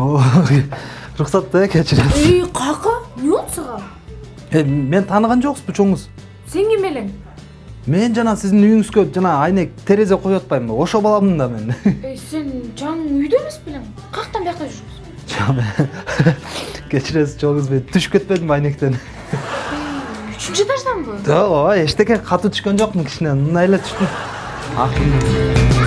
рұқсат та кешіресіз ей қақы не болды саған? Мен таныған жоқсыз чоңуз сен ким элең мен жана сиздин үйүңүзгө жана айнек терезе коюп атпаймынбы ошо баламын да мен. Сен жаңы үйдө эмес белең каяктан бияка жүрсүңбү кечиресиз чоңуз мен түшүп кетпедимби айнектен. Үчүнчү этажданбы ооба эчтеке катуу түшкөн жокмун кичине мындай эле түштүм